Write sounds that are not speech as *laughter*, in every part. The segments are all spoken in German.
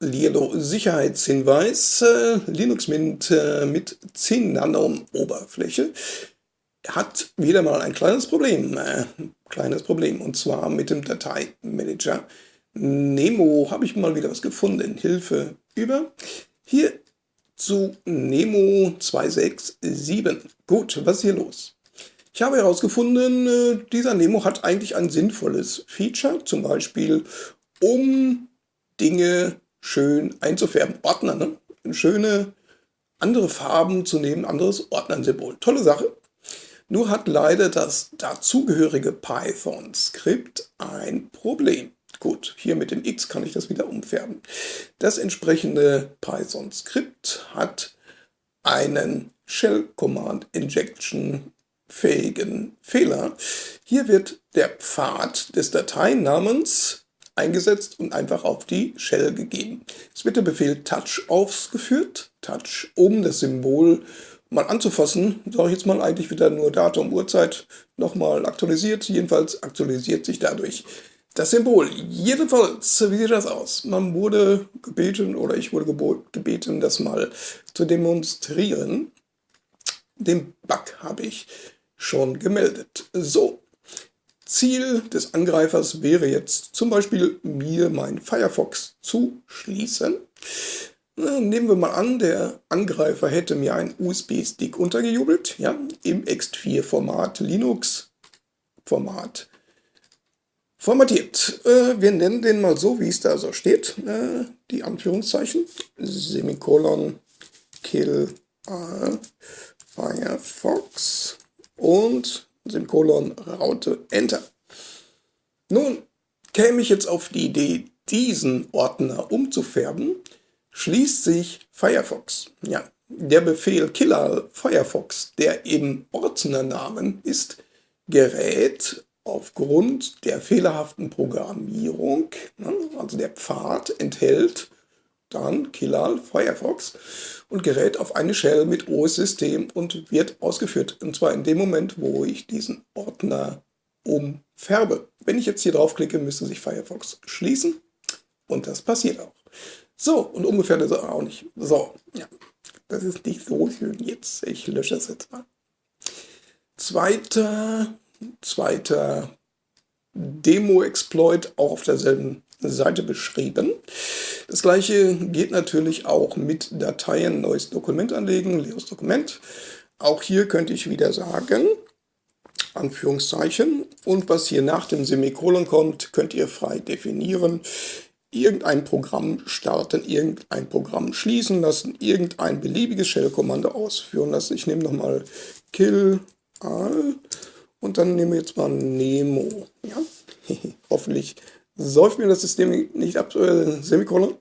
Lilo Sicherheitshinweis, äh, Linux Mint äh, mit 10 Nano Oberfläche hat wieder mal ein kleines Problem, äh, kleines Problem, und zwar mit dem Dateimanager. Nemo habe ich mal wieder was gefunden, Hilfe über. Hier zu Nemo 267. Gut, was ist hier los? Ich habe herausgefunden, äh, dieser Nemo hat eigentlich ein sinnvolles Feature, zum Beispiel um Dinge schön einzufärben. Ordner, ne? Schöne andere Farben zu nehmen, anderes Ordnersymbol. Tolle Sache. Nur hat leider das dazugehörige Python-Skript ein Problem. Gut, hier mit dem X kann ich das wieder umfärben. Das entsprechende Python-Skript hat einen Shell-Command-Injection fähigen Fehler. Hier wird der Pfad des Dateinamens eingesetzt und einfach auf die Shell gegeben. Es wird der Befehl touch ausgeführt, touch, um das Symbol mal anzufassen, sage ich jetzt mal eigentlich wieder nur Datum, Uhrzeit nochmal aktualisiert. Jedenfalls aktualisiert sich dadurch das Symbol. Jedenfalls, wie sieht das aus? Man wurde gebeten oder ich wurde gebeten, das mal zu demonstrieren. Den Bug habe ich schon gemeldet. So, Ziel des Angreifers wäre jetzt zum Beispiel, mir mein Firefox zu schließen. Nehmen wir mal an, der Angreifer hätte mir einen USB-Stick untergejubelt, ja, im Ext4-Format, Linux-Format formatiert. Äh, wir nennen den mal so, wie es da so steht, äh, die Anführungszeichen, Semikolon, Kill, äh, Firefox und Semikolon, Raute, Enter. Nun käme ich jetzt auf die Idee, diesen Ordner umzufärben, schließt sich Firefox. Ja, der Befehl killer Firefox, der im Ordnernamen ist, gerät aufgrund der fehlerhaften Programmierung, ne, also der Pfad enthält dann killer Firefox und gerät auf eine Shell mit OS-System und wird ausgeführt. Und zwar in dem Moment, wo ich diesen Ordner umfärbe. Wenn ich jetzt hier draufklicke, müsste sich Firefox schließen und das passiert auch. So, und ungefähr das auch nicht. So, ja, das ist nicht so schön jetzt. Ich lösche das jetzt mal. Zweiter, zweiter Demo-Exploit, auch auf derselben Seite beschrieben. Das gleiche geht natürlich auch mit Dateien, neues Dokument anlegen, leeres Dokument. Auch hier könnte ich wieder sagen, Anführungszeichen, und was hier nach dem Semikolon kommt, könnt ihr frei definieren. Irgendein Programm starten, irgendein Programm schließen lassen, irgendein beliebiges Shell-Kommando ausführen lassen. Ich nehme nochmal kill all und dann nehmen wir jetzt mal Nemo. Ja? *laughs* Hoffentlich säuft mir das System nicht ab, äh, Semikolon.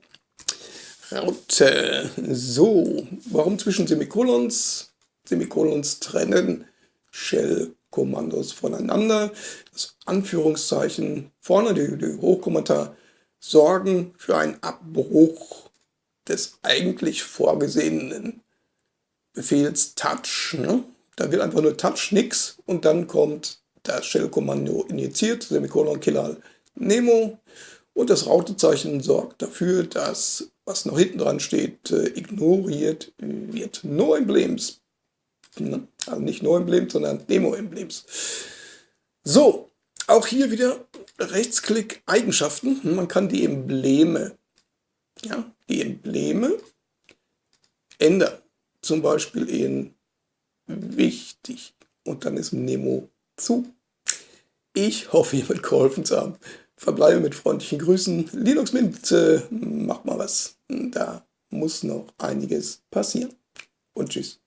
Raute. So, warum zwischen Semikolons? Semikolons trennen Shell-Kommandos voneinander. Das Anführungszeichen vorne, die, die Hochkommentar, sorgen für einen Abbruch des eigentlich vorgesehenen Befehls touch. Ne? Da wird einfach nur touch nix und dann kommt das Shell-Kommando injiziert, Semikolon Killer Nemo und das Rautezeichen sorgt dafür, dass was noch hinten dran steht, äh, ignoriert wird. No Emblems. Also nicht No Emblems, sondern Nemo Emblems. So, auch hier wieder Rechtsklick Eigenschaften. Man kann die Embleme, ja, die Embleme ändern. Zum Beispiel in wichtig. Und dann ist Nemo zu. Ich hoffe, ihr wird geholfen zu haben verbleibe mit freundlichen Grüßen. Linux Mint, äh, macht mal was. Da muss noch einiges passieren. Und tschüss.